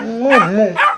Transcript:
もう、もう。